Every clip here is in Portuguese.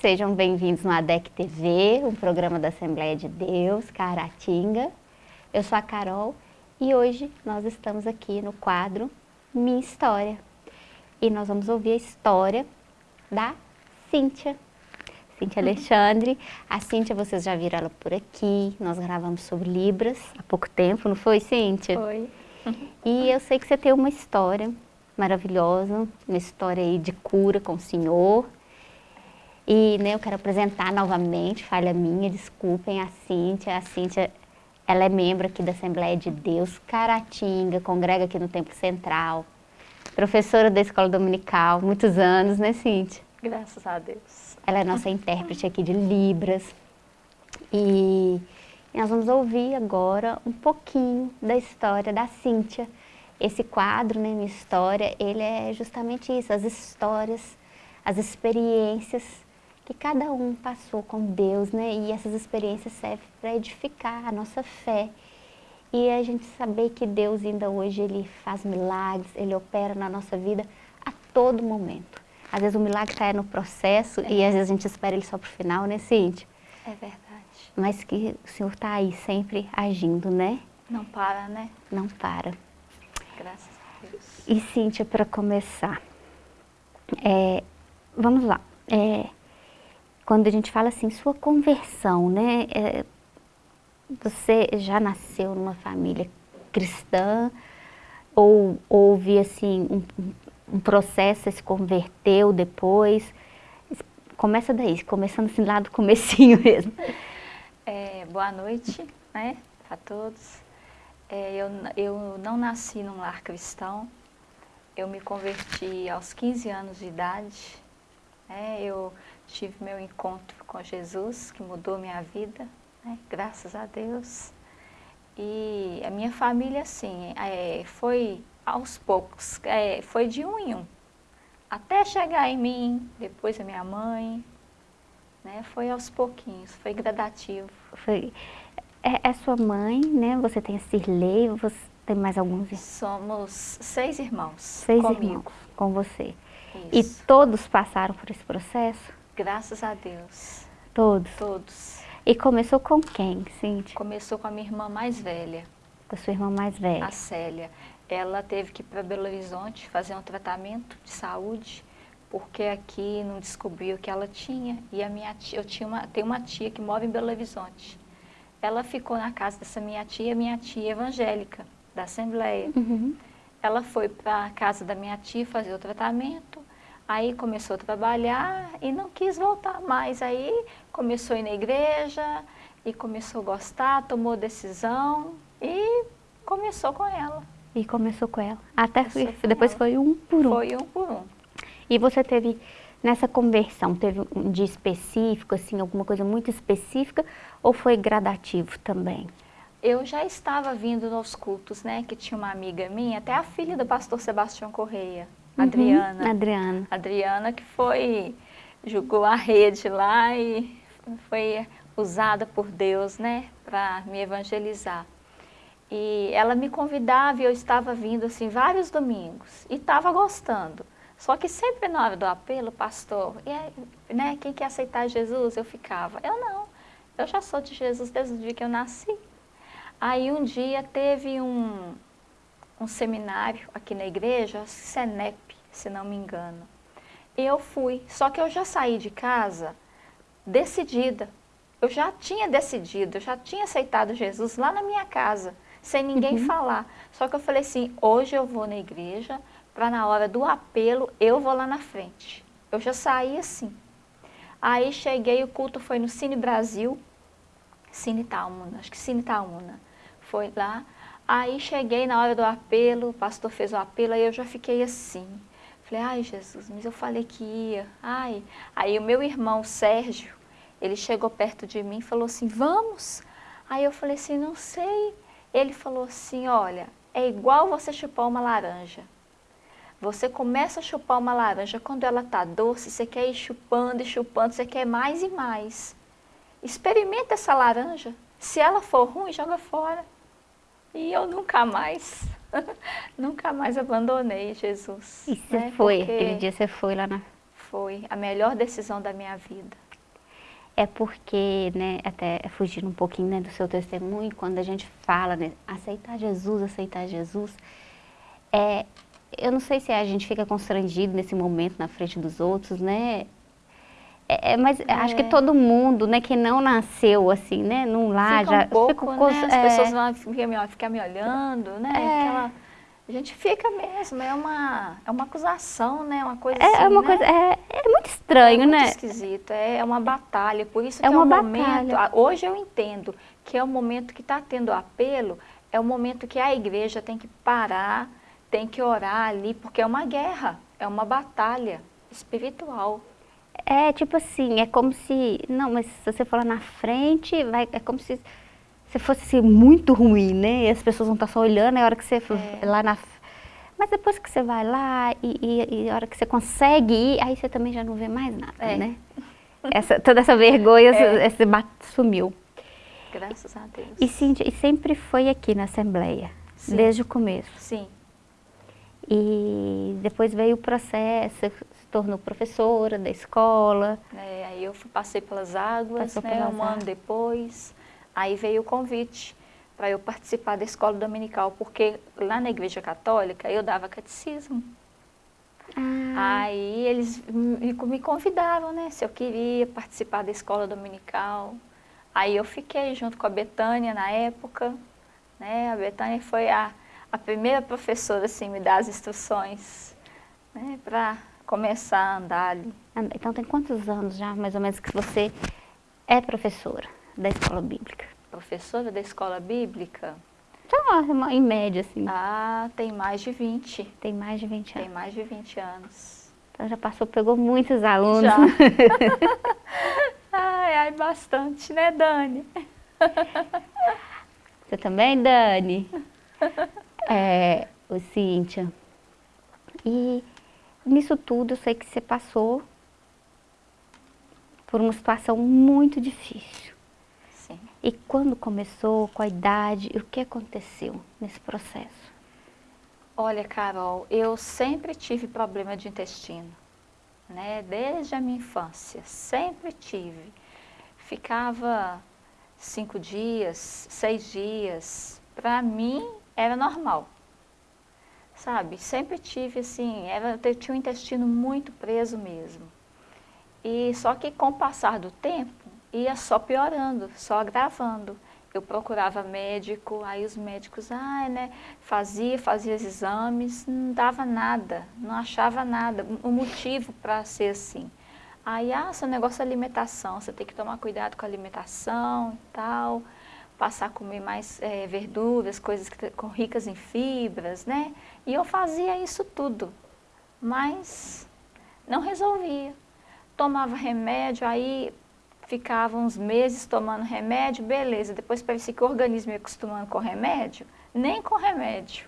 sejam bem-vindos no ADEC TV, um programa da Assembleia de Deus, Caratinga. Eu sou a Carol e hoje nós estamos aqui no quadro Minha História. E nós vamos ouvir a história da Cíntia. Cíntia Alexandre. A Cíntia, vocês já viram ela por aqui, nós gravamos sobre Libras há pouco tempo, não foi, Cíntia? Foi. E eu sei que você tem uma história maravilhosa, uma história aí de cura com o Senhor. E né, eu quero apresentar novamente, falha minha, desculpem, a Cíntia. A Cíntia, ela é membro aqui da Assembleia de Deus, Caratinga, congrega aqui no Templo Central, professora da Escola Dominical, muitos anos, né Cíntia? Graças a Deus. Ela é nossa intérprete aqui de Libras. E nós vamos ouvir agora um pouquinho da história da Cíntia. Esse quadro, né, Minha História, ele é justamente isso, as histórias, as experiências que cada um passou com Deus, né? E essas experiências servem para edificar a nossa fé. E a gente saber que Deus ainda hoje, Ele faz milagres, Ele opera na nossa vida a todo momento. Às vezes o milagre está no processo é. e às vezes a gente espera ele só para o final, né, Cíntia? É verdade. Mas que o Senhor está aí sempre agindo, né? Não para, né? Não para. Graças a Deus. E Cíntia, para começar, é, vamos lá. É, quando a gente fala assim, sua conversão, né? É, você já nasceu numa família cristã ou houve assim um, um processo, você se converteu depois? Começa daí, começando assim lá do comecinho mesmo. É, boa noite, né, a todos. É, eu, eu não nasci num lar cristão, eu me converti aos 15 anos de idade, né, eu tive meu encontro com Jesus, que mudou minha vida, né, graças a Deus. E a minha família, assim, é, foi aos poucos, é, foi de um em um, até chegar em mim, depois a minha mãe, né, foi aos pouquinhos, foi gradativo. Foi, é, é sua mãe, né, você tem a Cirlei, você tem mais alguns? Somos seis irmãos Seis comigo. irmãos com você. Isso. E todos passaram por esse processo? Graças a Deus. Todos? Todos. E começou com quem, Cíntia? Começou com a minha irmã mais velha. Com a sua irmã mais velha? A Célia. Ela teve que ir para Belo Horizonte fazer um tratamento de saúde, porque aqui não descobriu o que ela tinha. E a minha tia, eu tinha uma, tenho uma tia que mora em Belo Horizonte. Ela ficou na casa dessa minha tia, minha tia evangélica, da Assembleia. Uhum. Ela foi para a casa da minha tia fazer o tratamento, aí começou a trabalhar e não quis voltar mais. Aí começou a ir na igreja e começou a gostar, tomou decisão e começou com ela. E começou com ela. Até foi, depois ela. foi um por um. Foi um por um. E você teve, nessa conversão, teve um dia específico, assim, alguma coisa muito específica, ou foi gradativo também? Eu já estava vindo nos cultos, né, que tinha uma amiga minha, até a filha do pastor Sebastião Correia, Uhum, Adriana. Adriana. Adriana que foi, jogou a rede lá e foi usada por Deus, né, para me evangelizar. E ela me convidava e eu estava vindo assim vários domingos e estava gostando. Só que sempre na hora do apelo, pastor, e aí, né, quem quer aceitar Jesus? Eu ficava, eu não, eu já sou de Jesus desde o dia que eu nasci. Aí um dia teve um, um seminário aqui na igreja, Senep, se não me engano. Eu fui, só que eu já saí de casa decidida. Eu já tinha decidido, eu já tinha aceitado Jesus lá na minha casa, sem ninguém Uhum. falar. Só que eu falei assim, hoje eu vou na igreja, para na hora do apelo, eu vou lá na frente. Eu já saí assim. Aí cheguei, o culto foi no Cine Brasil, Cine Talmuna, acho que Cine Talmuna. Foi lá. Aí cheguei na hora do apelo, o pastor fez o apelo, aí eu já fiquei assim. Falei, ai Jesus, mas eu falei que ia. Ai. Aí o meu irmão Sérgio, ele chegou perto de mim e falou assim, vamos? Aí eu falei assim, não sei. Ele falou assim, olha, é igual você chupar uma laranja. Você começa a chupar uma laranja, quando ela está doce, você quer ir chupando e chupando, você quer mais e mais. Experimenta essa laranja. Se ela for ruim, joga fora. E eu nunca mais, nunca mais abandonei Jesus. E você né? foi, Porque aquele dia você foi lá na... Foi a melhor decisão da minha vida. É porque, né, até fugindo um pouquinho né, do seu testemunho, quando a gente fala, né, aceitar Jesus, aceitar Jesus, é, eu não sei se a gente fica constrangido nesse momento na frente dos outros, né? É, é mas é. acho que todo mundo, né, que não nasceu assim, né, num lar fica já... Um pouco, fica, né? As é, pessoas vão ficar, ficar me olhando, né? É. Aquela, a gente fica mesmo, é uma, é uma acusação, né? Uma coisa é, assim, é uma né? coisa, é, é muito estranho, é muito né? esquisito, é uma batalha, por isso é uma é um batalha. momento, hoje eu entendo que é o momento que está tendo apelo, é o momento que a igreja tem que parar, tem que orar ali, porque é uma guerra, é uma batalha espiritual. É tipo assim, é como se, não, mas se você for lá na frente, vai, é como se, se fosse assim, muito ruim, né? E as pessoas vão estar só olhando, é a hora que você for É. lá na... Mas depois que você vai lá e, e, e a hora que você consegue ir, aí você também já não vê mais nada, É. né? Essa, toda essa vergonha É. esse bat- sumiu. Graças a Deus. E, Cíntia, e sempre foi aqui na Assembleia, Sim. desde o começo. Sim, E depois veio o processo, você tornou professora da escola. É, aí eu passei pelas águas, né, pelas um ano águas. depois, aí veio o convite para eu participar da escola dominical, porque lá na igreja católica eu dava catecismo. Ah, Aí eles me, me convidavam, né, se eu queria participar da escola dominical. Aí eu fiquei junto com a Betânia na época, né, a Betânia foi a, a primeira professora, assim, me dar as instruções, né, para começar a andar ali. então tem quantos anos já, mais ou menos, que você é professora da escola bíblica? Professora da escola bíblica, Então, em média, assim, ah, tem mais de 20, tem mais de 20 tem anos. mais de 20 anos. Então já passou, pegou muitos alunos. Já. ai, ai, bastante, né, Dani? Você também, Dani? É, o Cíntia. E nisso tudo eu sei que você passou por uma situação muito difícil. Sim. E quando começou, com a idade, e o que aconteceu nesse processo? Olha, Carol, eu sempre tive problema de intestino, né? Desde a minha infância, sempre tive. Ficava cinco dias, seis dias, para mim era normal, sabe? Sempre tive assim, era, eu tinha o intestino muito preso mesmo. E só que com o passar do tempo, ia só piorando, só agravando. Eu procurava médico, aí os médicos, ah, né, fazia, fazia os exames, não dava nada, não achava nada, o motivo para ser assim. Aí, ah, seu negócio é alimentação, você tem que tomar cuidado com a alimentação e tal, passar a comer mais eh, verduras, coisas que, com ricas em fibras, né? E eu fazia isso tudo, mas não resolvia. Tomava remédio, aí ficava uns meses tomando remédio, beleza. Depois parecia que o organismo ia acostumando com remédio, nem com remédio.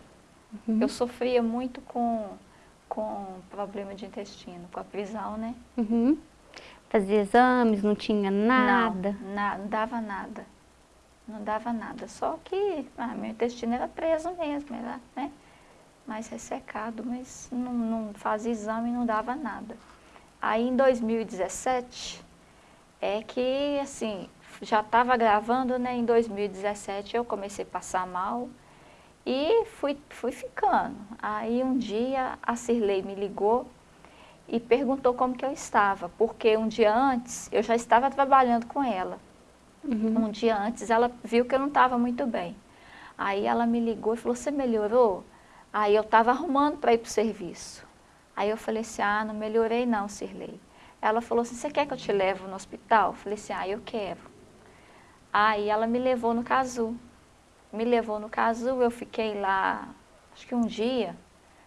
Eu sofria muito com, com problema de intestino, com a prisão, né? Uhum. Fazia exames, não tinha nada. Não, na- não dava nada. Não dava nada. Só que ah, meu intestino era preso mesmo, era né, mais ressecado, mas não, não fazia exame e não dava nada. Aí em 2017 é que assim, já estava gravando, né? Em 2017 eu comecei a passar mal e fui, fui ficando. Aí um dia a Cirlei me ligou e perguntou como que eu estava, porque um dia antes eu já estava trabalhando com ela. Uhum. Um dia antes ela viu que eu não estava muito bem. Aí ela me ligou e falou, você melhorou? Aí eu estava arrumando para ir para o serviço. Aí eu falei assim, ah, não melhorei não, Cirlei. Ela falou assim, você quer que eu te leve no hospital? Eu falei assim, ah, eu quero. Aí ela me levou no Casu. Me levou no Casu, eu fiquei lá, acho que um dia.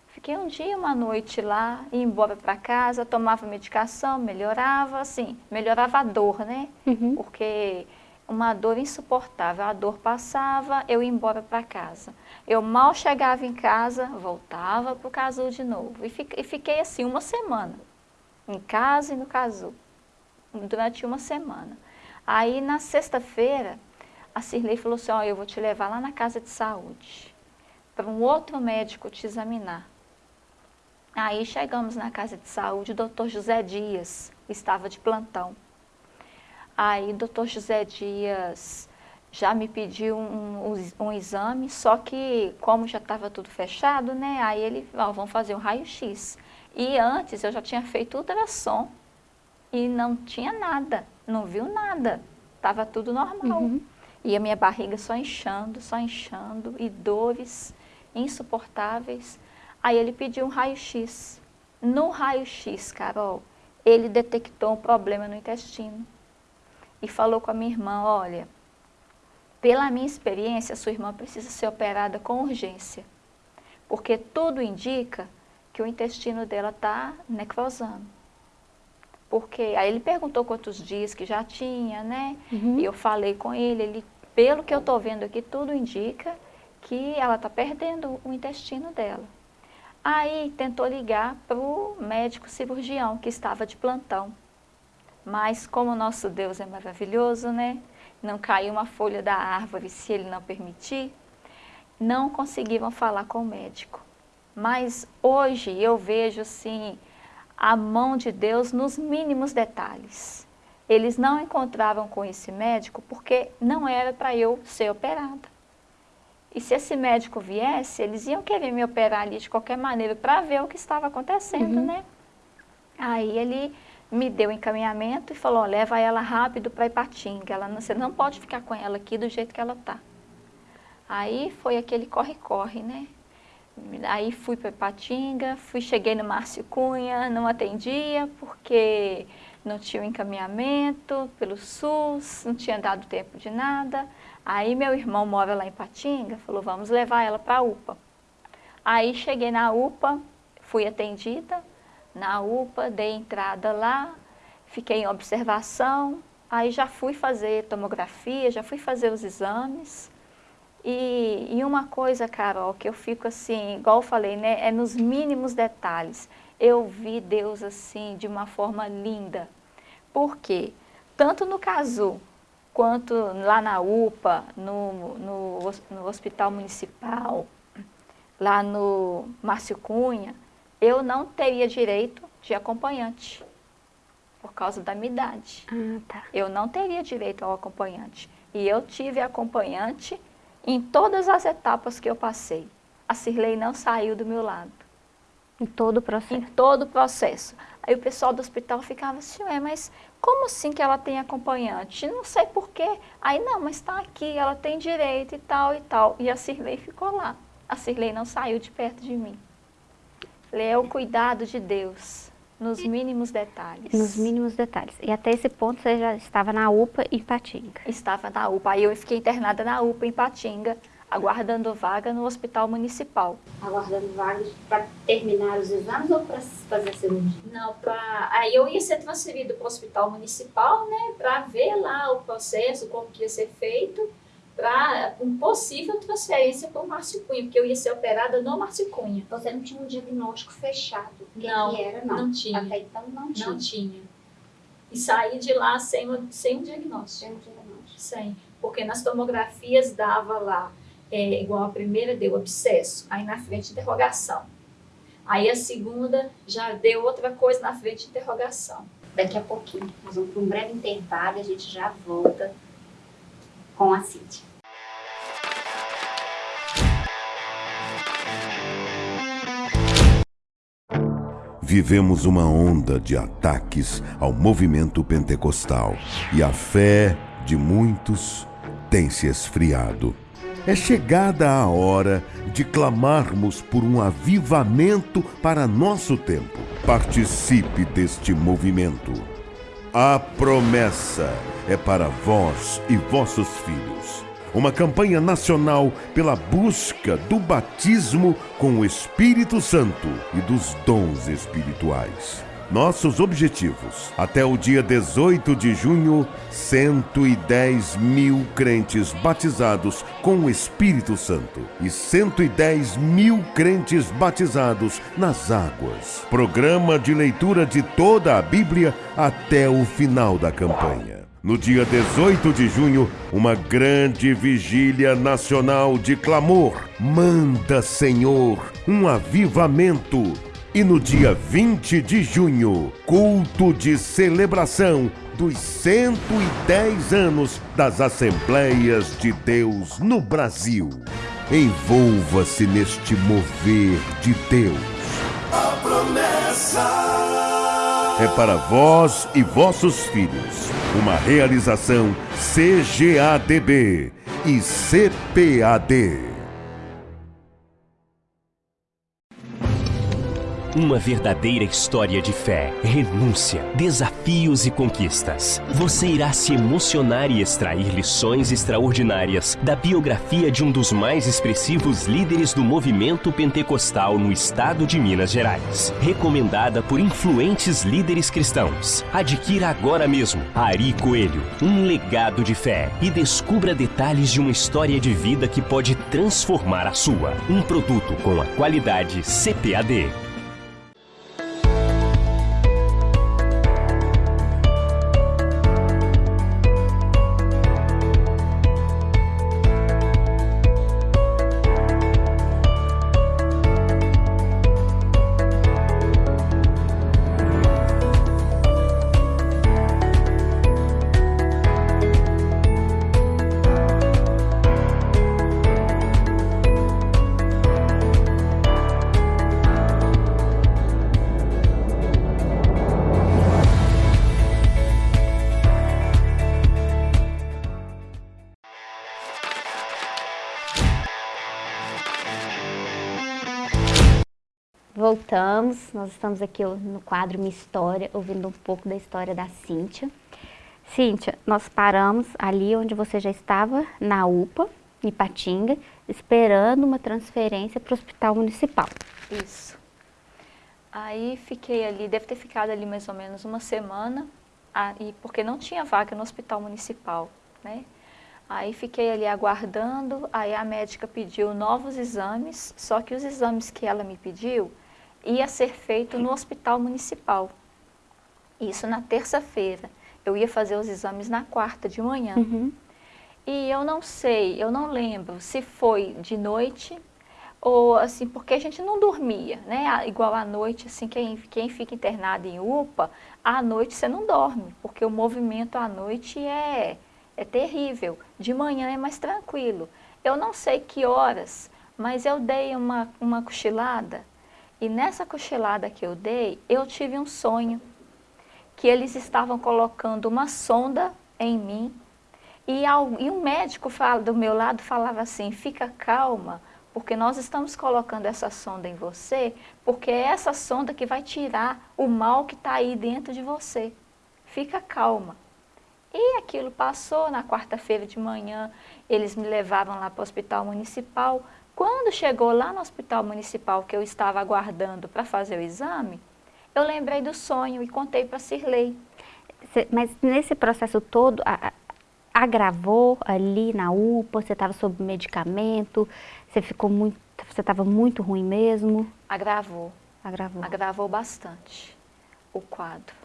Fiquei um dia, uma noite lá, ia embora para casa, tomava medicação, melhorava, assim, melhorava a dor, né? Uhum. Porque uma dor insuportável, a dor passava, eu ia embora para casa. Eu mal chegava em casa, voltava para o casulo de novo. E fi- fiquei assim uma semana, em casa e no casulo, durante uma semana. Aí na sexta-feira, a Cirlei falou assim, ó, eu vou te levar lá na casa de saúde, para um outro médico te examinar. Aí chegamos na casa de saúde, o doutor José Dias estava de plantão. Aí o doutor José Dias já me pediu um, um, um exame, só que como já estava tudo fechado, né? Aí ele, ó, vamos fazer um raio-x. E antes eu já tinha feito ultrassom e não tinha nada, não viu nada, estava tudo normal. Uhum. E a minha barriga só inchando, só inchando, e dores insuportáveis. Aí ele pediu um raio-x. No raio-x, Carol, ele detectou um problema no intestino. E falou com a minha irmã, olha, pela minha experiência, sua irmã precisa ser operada com urgência. Porque tudo indica que o intestino dela está necrosando. Porque aí ele perguntou quantos dias que já tinha, né? Uhum. E eu falei com ele, ele, pelo que eu estou vendo aqui, tudo indica que ela está perdendo o intestino dela. Aí tentou ligar para o médico cirurgião que estava de plantão. Mas como o nosso Deus é maravilhoso, né? Não caiu uma folha da árvore se ele não permitir. Não conseguiram falar com o médico. Mas hoje eu vejo assim a mão de Deus nos mínimos detalhes. Eles não encontravam com esse médico porque não era para eu ser operada. E se esse médico viesse, eles iam querer me operar ali de qualquer maneira para ver o que estava acontecendo, uhum. né? Aí ele me deu encaminhamento e falou, leva ela rápido para Ipatinga, ela, você não pode ficar com ela aqui do jeito que ela tá. Aí foi aquele corre-corre, né? Aí fui para Ipatinga, fui, cheguei no Márcio Cunha, não atendia porque não tinha encaminhamento pelo SUS, não tinha dado tempo de nada. Aí meu irmão mora lá em Patinga, falou, vamos levar ela para a UPA. Aí cheguei na UPA, fui atendida, na UPA, dei entrada lá, fiquei em observação, aí já fui fazer tomografia, já fui fazer os exames. E, e uma coisa, Carol, que eu fico assim, igual eu falei, né, é nos mínimos detalhes. Eu vi Deus assim, de uma forma linda. Por quê? Tanto no caso quanto lá na UPA, no, no, no Hospital Municipal, lá no Márcio Cunha, eu não teria direito de acompanhante, por causa da minha idade. Ah, tá. Eu não teria direito ao acompanhante. E eu tive acompanhante em todas as etapas que eu passei. A Cirlei não saiu do meu lado. Em todo o processo? Em todo o processo. Aí o pessoal do hospital ficava assim, ué, mas como assim que ela tem acompanhante? Não sei porquê. Aí, não, mas está aqui, ela tem direito e tal e tal. E a Cirlei ficou lá. A Cirlei não saiu de perto de mim. Falei, é o cuidado de Deus, nos mínimos detalhes. Nos mínimos detalhes. E até esse ponto você já estava na UPA em Patinga? Estava na UPA. Aí eu fiquei internada na UPA em Patinga aguardando vaga no hospital municipal. Aguardando vaga para terminar os exames ou para fazer a cirurgia? Não, para aí eu ia ser transferido para o hospital municipal, né, para ver lá o processo, como que ia ser feito, para um possível transferência para o Márcio Cunha, porque eu ia ser operada no Márcio Cunha. Você não tinha um diagnóstico fechado? Que não, que era, não. não tinha. Até então não tinha. Não tinha. E saí de lá sem, sem um diagnóstico. Sem um diagnóstico. Sem. Porque nas tomografias dava lá é, igual a primeira deu abscesso, aí na frente interrogação. Aí a segunda já deu outra coisa na frente interrogação. Daqui a pouquinho, nós vamos para um breve intervalo e a gente já volta com a Cíntia. Vivemos uma onda de ataques ao movimento pentecostal e a fé de muitos tem se esfriado. É chegada a hora de clamarmos por um avivamento para nosso tempo. Participe deste movimento. A promessa é para vós e vossos filhos. Uma campanha nacional pela busca do batismo com o Espírito Santo e dos dons espirituais. Nossos objetivos. Até o dia 18 de junho, 110 mil crentes batizados com o Espírito Santo e 110 mil crentes batizados nas águas. Programa de leitura de toda a Bíblia até o final da campanha. No dia 18 de junho, uma grande vigília nacional de clamor. Manda, Senhor, um avivamento E no dia 20 de junho, culto de celebração dos 110 anos das Assembleias de Deus no Brasil. Envolva-se neste mover de Deus. A promessa é para vós e vossos filhos. Uma realização CGADB e CPAD. Uma verdadeira história de fé, renúncia, desafios e conquistas. Você irá se emocionar e extrair lições extraordinárias da biografia de um dos mais expressivos líderes do movimento pentecostal no estado de Minas Gerais. Recomendada por influentes líderes cristãos. Adquira agora mesmo Ari Coelho, um legado de fé e descubra detalhes de uma história de vida que pode transformar a sua. Um produto com a qualidade CPAD. Voltamos, nós estamos aqui no quadro Minha História, ouvindo um pouco da história da Cíntia. Cíntia, nós paramos ali onde você já estava, na UPA, em Patinga, esperando uma transferência para o Hospital Municipal. Isso. Aí fiquei ali, deve ter ficado ali mais ou menos uma semana, aí, porque não tinha vaga no Hospital Municipal, né? Aí fiquei ali aguardando, aí a médica pediu novos exames, só que os exames que ela me pediu ia ser feito no hospital municipal. Isso na terça-feira. Eu ia fazer os exames na quarta de manhã. Uhum. E eu não sei, eu não lembro se foi de noite ou assim, porque a gente não dormia, né? Igual à noite, assim, quem, quem fica internado em UPA, à noite você não dorme, porque o movimento à noite é, é terrível. De manhã é mais tranquilo. Eu não sei que horas, mas eu dei uma, uma cochilada e nessa cochilada que eu dei, eu tive um sonho que eles estavam colocando uma sonda em mim e, ao, e um médico fala, do meu lado falava assim, fica calma, porque nós estamos colocando essa sonda em você, porque é essa sonda que vai tirar o mal que está aí dentro de você. Fica calma. E aquilo passou, na quarta-feira de manhã, eles me levavam lá para o hospital municipal, quando chegou lá no hospital municipal que eu estava aguardando para fazer o exame, eu lembrei do sonho e contei para a Cirlei. Mas nesse processo todo, agravou ali na UPA, você estava sob medicamento, você ficou muito, você estava muito ruim mesmo? Agravou. Agravou. Agravou bastante o quadro.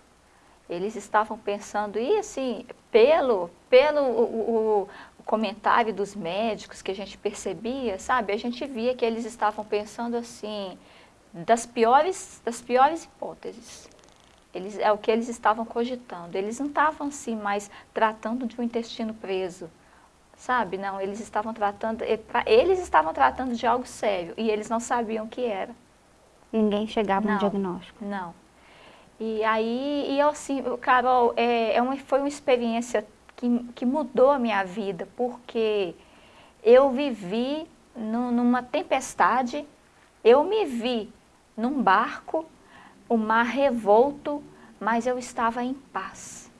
Eles estavam pensando, e assim, pelo, pelo o, o, comentário dos médicos que a gente percebia, sabe? A gente via que eles estavam pensando assim, das piores, das piores hipóteses. Eles, é o que eles estavam cogitando. Eles não estavam assim mais tratando de um intestino preso, sabe? Não, eles estavam tratando, eles estavam tratando de algo sério e eles não sabiam o que era. Ninguém chegava no diagnóstico. Não. E aí, e eu assim, Carol, é, é uma, foi uma experiência que, que mudou a minha vida, porque eu vivi no, numa tempestade, eu me vi num barco, o mar revolto, mas eu estava em paz.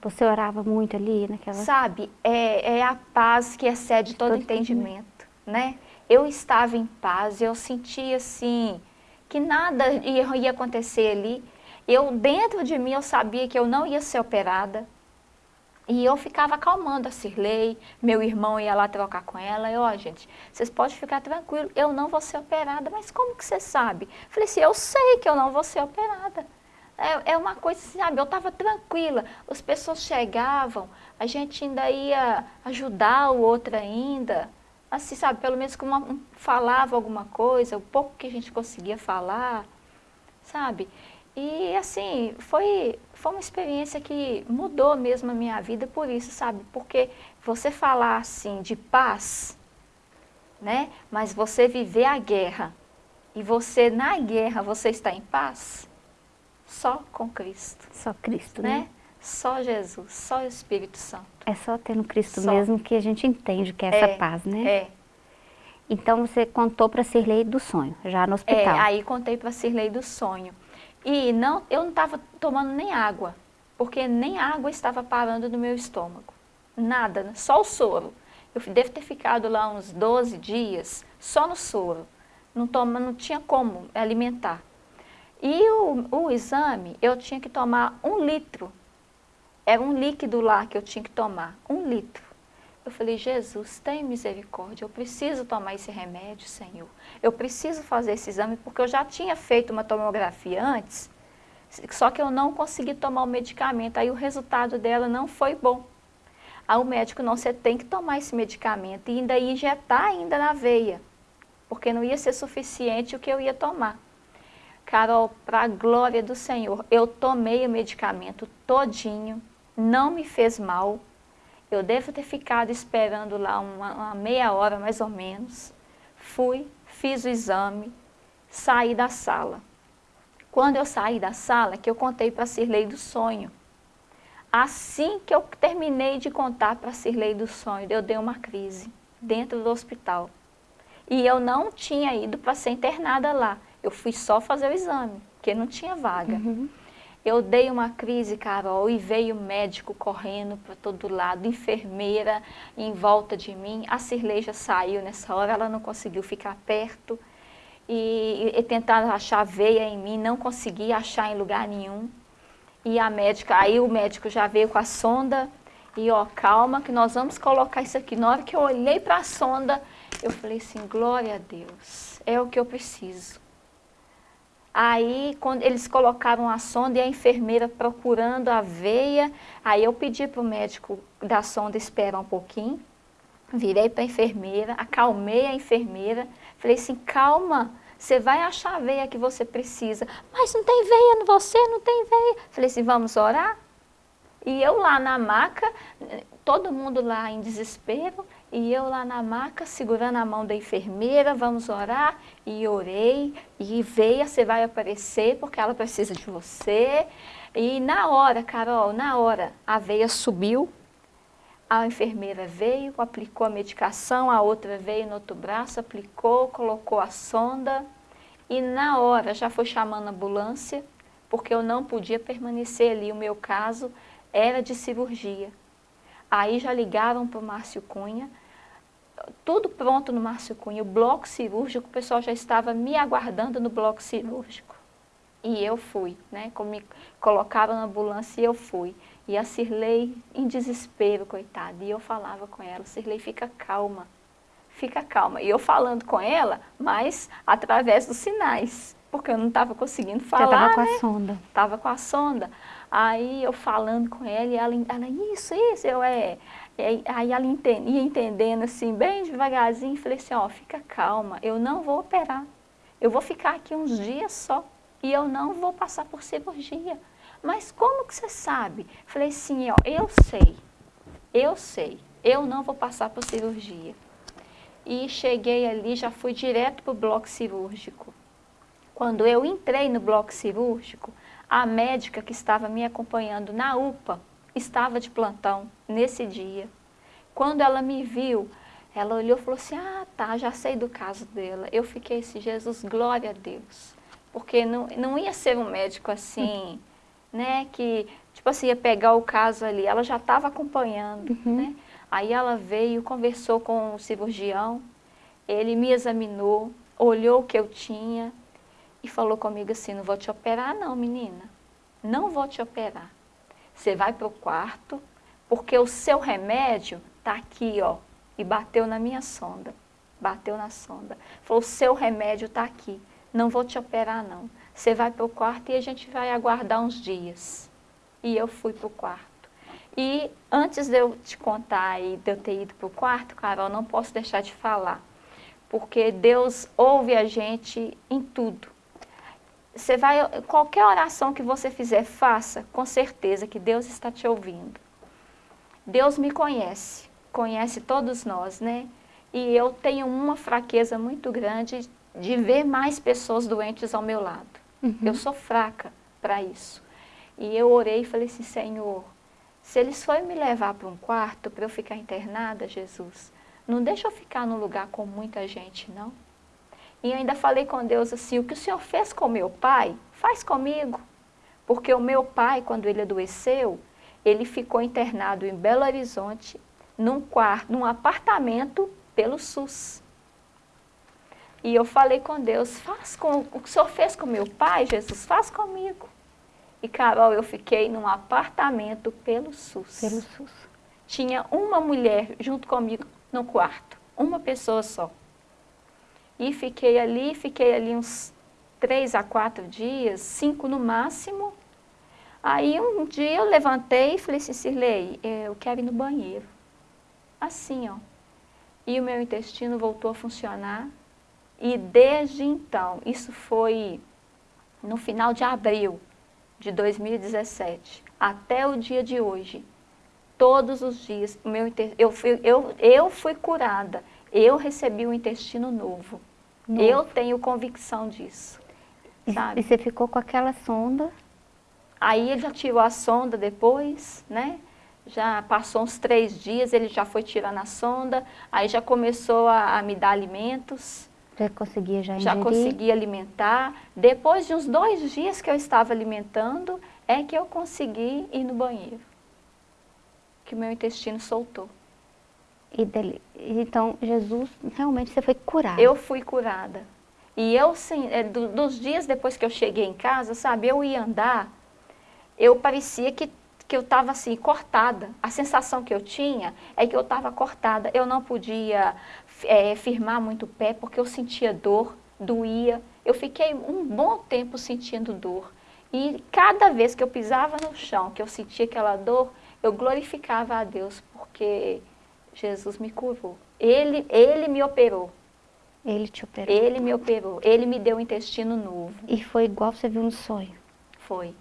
Você orava muito ali naquela... Sabe, é, é a paz que excede todo, todo entendimento, né? Eu estava em paz, eu sentia assim, que nada ia, ia acontecer ali. Eu, dentro de mim, eu sabia que eu não ia ser operada, e eu ficava acalmando a Cirlei, meu irmão ia lá trocar com ela, e ó, oh, gente, vocês podem ficar tranquilos, eu não vou ser operada, mas como que você sabe? Falei assim, eu sei que eu não vou ser operada. É, é uma coisa, sabe, eu estava tranquila, as pessoas chegavam, a gente ainda ia ajudar o outro ainda, assim, sabe, pelo menos uma, falava alguma coisa, o pouco que a gente conseguia falar, sabe? E assim, foi, foi uma experiência que mudou mesmo a minha vida por isso, sabe? Porque você falar assim de paz, né? Mas você viver a guerra e você na guerra você está em paz, só com Cristo. Só Cristo, né? né? Só Jesus, só o Espírito Santo. É só tendo Cristo Só. mesmo que a gente entende que é essa É, paz, né? É, Então você contou para Cirlei do sonho, já no é, hospital. aí contei para Cirlei do sonho. E não, eu não estava tomando nem água, porque nem água estava parando no meu estômago. Nada, né? só o soro. Eu devo ter ficado lá uns 12 dias só no soro. Não, toma, não tinha como alimentar. E o, o exame, eu tinha que tomar um litro. Era um líquido lá que eu tinha que tomar, um litro. Eu falei, Jesus, tem misericórdia, eu preciso tomar esse remédio, Senhor. Eu preciso fazer esse exame, porque eu já tinha feito uma tomografia antes, só que eu não consegui tomar o medicamento, aí o resultado dela não foi bom. Aí o médico, não, você tem que tomar esse medicamento e ainda injetar ainda na veia, porque não ia ser suficiente o que eu ia tomar. Carol, para a glória do Senhor, eu tomei o medicamento todinho, não me fez mal. Eu devo ter ficado esperando lá uma, uma meia hora mais ou menos. Fui, fiz o exame, saí da sala. Quando eu saí da sala, que eu contei para a Cirlei do sonho. Assim que eu terminei de contar para a Cirlei do sonho, eu dei uma crise dentro do hospital. E eu não tinha ido para ser internada lá. Eu fui só fazer o exame, porque não tinha vaga. Uhum. Eu dei uma crise, Carol, e veio médico correndo para todo lado, enfermeira em volta de mim. A Cirlei saiu nessa hora, ela não conseguiu ficar perto. E, e tentaram achar veia em mim, não consegui achar em lugar nenhum. E a médica, aí o médico já veio com a sonda e ó, calma que nós vamos colocar isso aqui. Na hora que eu olhei para a sonda, eu falei assim, glória a Deus, é o que eu preciso. Aí, quando eles colocaram a sonda e a enfermeira procurando a veia, aí eu pedi para o médico da sonda esperar um pouquinho, virei para a enfermeira, acalmei a enfermeira, falei assim, calma, você vai achar a veia que você precisa. Mas não tem veia em você, não tem veia. Falei assim, vamos orar? E eu lá na maca, todo mundo lá em desespero, e eu lá na maca, segurando a mão da enfermeira, vamos orar. E orei, e veia, você vai aparecer, porque ela precisa de você. E na hora, Carol, na hora, a veia subiu, a enfermeira veio, aplicou a medicação, a outra veio no outro braço, aplicou, colocou a sonda. E na hora já foi chamando a ambulância, porque eu não podia permanecer ali. O meu caso era de cirurgia. Aí já ligaram para o Márcio Cunha, tudo pronto no Márcio Cunha, o bloco cirúrgico, o pessoal já estava me aguardando no bloco cirúrgico. E eu fui, né? Como me colocaram na ambulância e eu fui. E a Cirlei em desespero, coitada. E eu falava com ela, Cirlei, fica calma, fica calma. E eu falando com ela, mas através dos sinais, porque eu não estava conseguindo falar, Já estava com né? a sonda. Tava com a sonda. Aí eu falando com ela, e ela, ela isso, isso, eu é. E Aí ela enten- ia entendendo assim, bem devagarzinho, falei assim, ó, fica calma, eu não vou operar. Eu vou ficar aqui uns dias só e eu não vou passar por cirurgia. Mas como que você sabe? Falei assim, ó, eu sei, eu sei, eu não vou passar por cirurgia. E cheguei ali, já fui direto para o bloco cirúrgico. Quando eu entrei no bloco cirúrgico, a médica que estava me acompanhando na UPA estava de plantão nesse dia. Quando ela me viu, ela olhou e falou assim, ah tá, já sei do caso dela. Eu fiquei assim, Jesus, glória a Deus. Porque não, não ia ser um médico assim, né, que, tipo assim, ia pegar o caso ali. Ela já estava acompanhando, né. Aí ela veio, conversou com o cirurgião, ele me examinou, olhou o que eu tinha e falou comigo assim, não vou te operar não, menina. Não vou te operar. Você vai para o quarto, porque o seu remédio está aqui, ó. E bateu na minha sonda. Bateu na sonda. Falou, o seu remédio está aqui. Não vou te operar, não. Você vai para o quarto e a gente vai aguardar uns dias. E eu fui para o quarto. E antes de eu te contar e de eu ter ido para o quarto, Carol, não posso deixar de falar. Porque Deus ouve a gente em tudo. Você vai, qualquer oração que você fizer, faça, com certeza que Deus está te ouvindo. Deus me conhece, conhece todos nós, né? E eu tenho uma fraqueza muito grande de ver mais pessoas doentes ao meu lado. Uhum. Eu sou fraca para isso. E eu orei e falei assim, Senhor, se eles forem me levar para um quarto para eu ficar internada, Jesus, não deixa eu ficar num lugar com muita gente, não. E ainda falei com Deus assim, o que o Senhor fez com meu pai, faz comigo. Porque o meu pai, quando ele adoeceu, ele ficou internado em Belo Horizonte, num quarto, num apartamento pelo SUS. E eu falei com Deus, faz com o que o Senhor fez com meu pai, Jesus, faz comigo. E Carol, eu fiquei num apartamento pelo SUS. Pelo SUS. Tinha uma mulher junto comigo no quarto, uma pessoa só. E fiquei ali, fiquei ali uns três a quatro dias, cinco no máximo. Aí um dia eu levantei e falei assim, Cirlei, é, eu quero ir no banheiro. Assim, ó. E o meu intestino voltou a funcionar. E desde então, isso foi no final de abril de 2017, até o dia de hoje, todos os dias, meu, eu, fui, eu, eu fui curada, eu recebi um intestino novo. Eu tenho convicção disso. Sabe? E você ficou com aquela sonda? Aí ele já tirou a sonda depois, né? Já passou uns três dias, ele já foi tirando a sonda, aí já começou a, a me dar alimentos. Já conseguia já Já conseguia alimentar. Depois de uns dois dias que eu estava alimentando, é que eu consegui ir no banheiro. Que o meu intestino soltou. E dele, então, Jesus, realmente você foi curada. Eu fui curada. E eu, sim, é, do, dos dias depois que eu cheguei em casa, sabe, eu ia andar, eu parecia que, que eu estava assim, cortada. A sensação que eu tinha é que eu estava cortada. Eu não podia é, firmar muito o pé porque eu sentia dor, doía. Eu fiquei um bom tempo sentindo dor. E cada vez que eu pisava no chão, que eu sentia aquela dor, eu glorificava a Deus, porque Jesus me curou. Ele, ele me operou. Ele te operou? Ele me operou. Ele me deu um intestino novo. E foi igual você viu no sonho? Foi.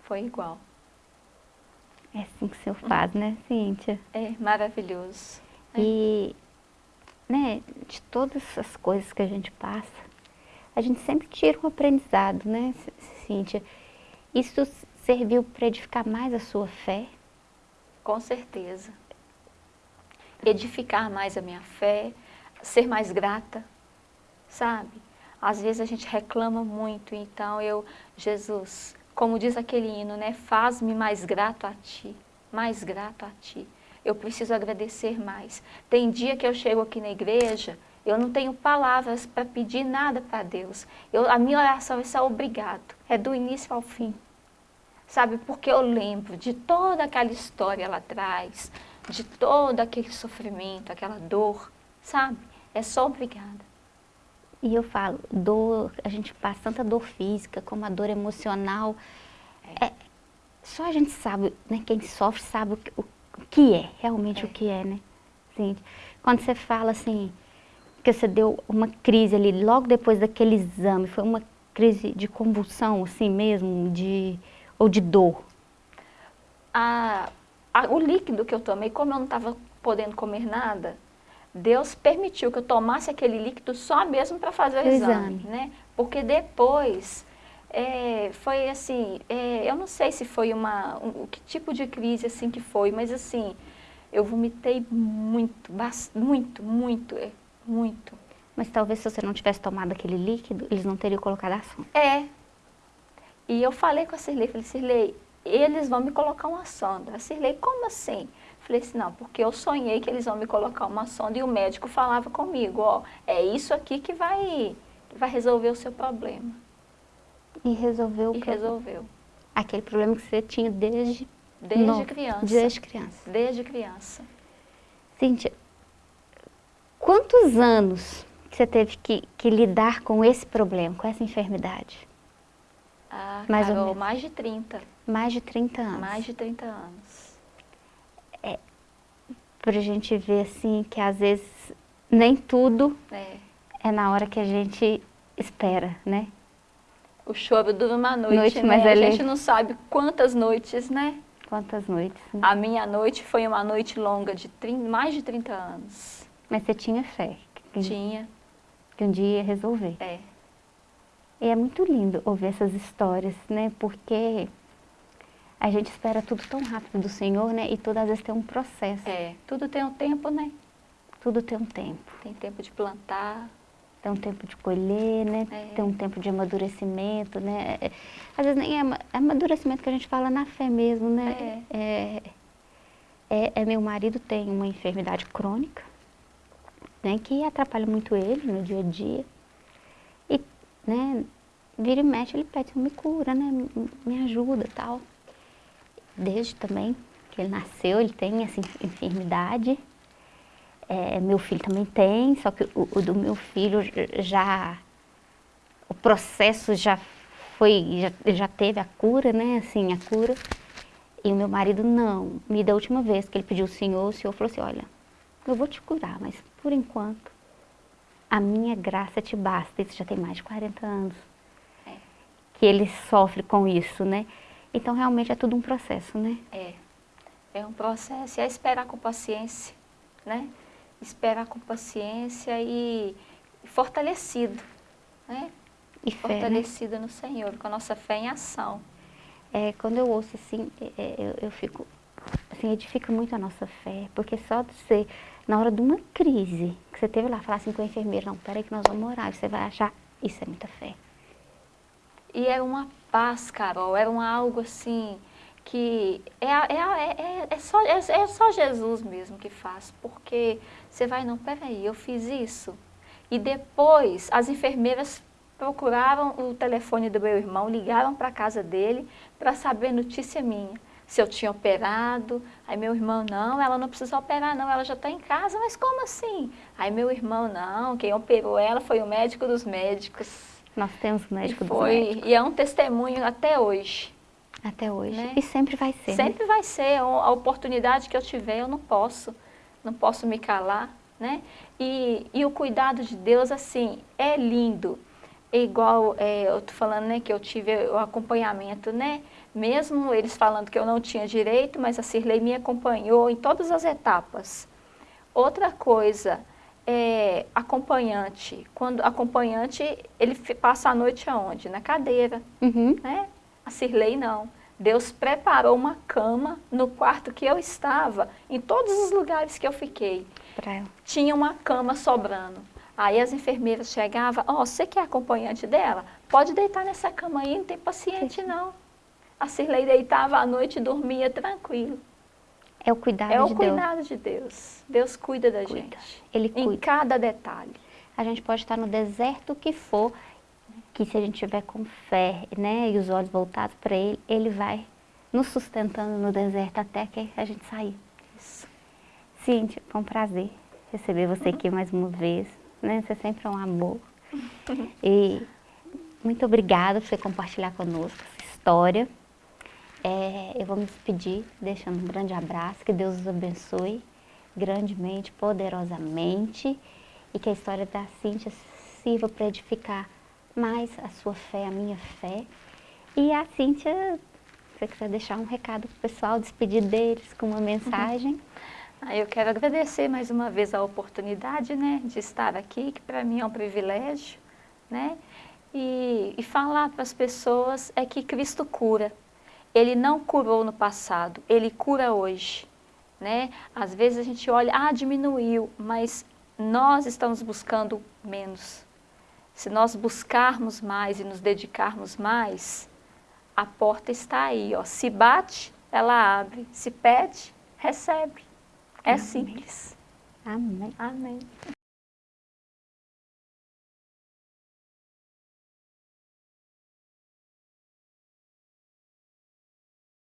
Foi igual. É assim que o senhor faz, né, Cíntia? É, maravilhoso. E, né, de todas as coisas que a gente passa, a gente sempre tira um aprendizado, né, Cíntia? Isso serviu para edificar mais a sua fé? Com certeza edificar mais a minha fé, ser mais grata, sabe? Às vezes a gente reclama muito, então eu, Jesus, como diz aquele hino, né? Faz-me mais grato a Ti, mais grato a Ti. Eu preciso agradecer mais. Tem dia que eu chego aqui na igreja, eu não tenho palavras para pedir nada para Deus. Eu, a minha oração é só obrigado, é do início ao fim. Sabe, porque eu lembro de toda aquela história lá atrás, de todo aquele sofrimento, aquela dor, sabe? É só obrigada. E eu falo, dor, a gente passa tanta dor física como a dor emocional. É. é só a gente sabe, né? Quem sofre sabe o que, o, o que é, realmente é. o que é, né? Assim, quando você fala assim, que você deu uma crise ali, logo depois daquele exame, foi uma crise de convulsão, assim mesmo, de, ou de dor? A, a, o líquido que eu tomei, como eu não estava podendo comer nada, Deus permitiu que eu tomasse aquele líquido só mesmo para fazer o, o exame, exame, né? Porque depois é, foi assim, é, eu não sei se foi uma, um, que tipo de crise assim que foi, mas assim, eu vomitei muito, muito, muito, é, muito. Mas talvez se você não tivesse tomado aquele líquido, eles não teriam colocado a sonda. É. E eu falei com a Cirlei, falei, Cirlei, eles vão me colocar uma sonda. A Cirlei, como assim? Falei assim, não, porque eu sonhei que eles vão me colocar uma sonda e o médico falava comigo, ó, é isso aqui que vai, vai resolver o seu problema. E resolveu? E resolveu. Aquele problema que você tinha desde... Desde no, criança. Desde criança. Desde criança. Cíntia, quantos anos você teve que, que lidar com esse problema, com essa enfermidade? Ah, mais Carol, ou menos. mais de 30. Mais de 30 anos. Mais de 30 anos. É, pra gente ver assim que às vezes nem tudo é, é na hora que a gente espera, né? O choro dura uma noite, Noite, né? mas a ele- gente não sabe quantas noites, né? Quantas noites. né? A minha noite foi uma noite longa de trin- mais de 30 anos. Mas você tinha fé que, Tinha, que um dia ia resolver. é. E é muito lindo ouvir essas histórias, né? Porque a gente espera tudo tão rápido do Senhor, né? E tudo às vezes tem um processo. É, tudo tem um tempo, né? Tudo tem um tempo. Tem tempo de plantar. Tem um tempo de colher, né? É. Tem um tempo de amadurecimento, né? É- Às vezes nem é é amadurecimento que a gente fala na fé mesmo, né? É. é- é- meu marido tem uma enfermidade crônica, né? Que atrapalha muito ele no dia a dia. E, né? Vira e mexe, ele pede, me cura, né? Me- Me ajuda e tal. Desde também que ele nasceu, ele tem essa enf- enfermidade. É, meu filho também tem, só que o, o do meu filho já o processo já foi, já, já teve a cura, né? Assim, a cura. E o meu marido não. Me da última vez que ele pediu o Senhor, o Senhor falou assim, olha, eu vou te curar, mas por enquanto a minha graça te basta. Isso já tem mais de 40 anos É. que ele sofre com isso, né? Então realmente é tudo um processo, né? É. É um processo. E é esperar com paciência, né? Esperar com paciência e fortalecido, né? E fé, né? Fortalecido no Senhor, com a nossa fé em ação. É, quando eu ouço assim, é, é, eu, eu fico, assim, edifica muito a nossa fé, porque só de ser, na hora de uma crise, que você teve lá, falar assim com a enfermeira, não, peraí que nós vamos orar, você vai achar, isso é muita fé. E era uma paz, Carol, era um algo assim que é, é, é, é, é só, é, é só Jesus mesmo que faz, porque você vai, não, peraí, eu fiz isso. E depois as enfermeiras procuraram o telefone do meu irmão, ligaram para a casa dele para saber notícia minha. Se eu tinha operado, aí meu irmão, não, ela não precisa operar não, ela já está em casa, mas como assim? Aí meu irmão, não, quem operou ela foi o médico dos médicos. Nós temos o médico E foi, médicos, e é um testemunho até hoje. até hoje, né? e sempre vai ser, né? Sempre vai ser, a oportunidade que eu tiver, eu não posso, não posso me calar, né? E, e o cuidado de Deus, assim, é lindo. É igual, é, eu tô falando, né, que eu tive o acompanhamento, né? Mesmo eles falando que eu não tinha direito, mas a Cirlei me acompanhou em todas as etapas. Outra coisa, é, acompanhante. Quando acompanhante, ele passa a noite aonde? Na cadeira Uhum. né? A Cirlei não. Deus preparou uma cama no quarto que eu estava, em todos os lugares que eu fiquei. Pra. Tinha uma cama sobrando. Aí as enfermeiras chegavam, ó, você que é acompanhante dela, pode deitar nessa cama aí, não tem paciente não. A Cirlei deitava à noite e dormia tranquilo. É o cuidado é o de Deus. cuidado de Deus. Deus cuida da Cuida. gente. Ele Em cuida. cada detalhe. A gente pode estar no deserto que for, que se a gente tiver com fé, né, e os olhos voltados para ele, ele vai nos sustentando no deserto até que a gente sair. Isso. Cíntia, foi um prazer receber você aqui mais uma vez, né? Você sempre é um amor. E muito obrigada por você compartilhar conosco essa história. É, eu vou me despedir deixando um grande abraço, que Deus os abençoe grandemente, poderosamente e que a história da Cíntia sirva para edificar mais a sua fé, a minha fé. E a Cíntia, você quiser deixar um recado pro pessoal, despedir deles com uma mensagem. Ah, Eu quero agradecer mais uma vez a oportunidade, né, de estar aqui, que para mim é um privilégio, né, e, e falar para as pessoas é que Cristo cura. Ele não curou no passado, Ele cura hoje, né. Às vezes a gente olha, ah, diminuiu, mas nós estamos buscando menos. Se nós buscarmos mais e nos dedicarmos mais, a porta está aí, ó. Se bate, ela abre. Se pede, recebe. É simples. Amém. Amém.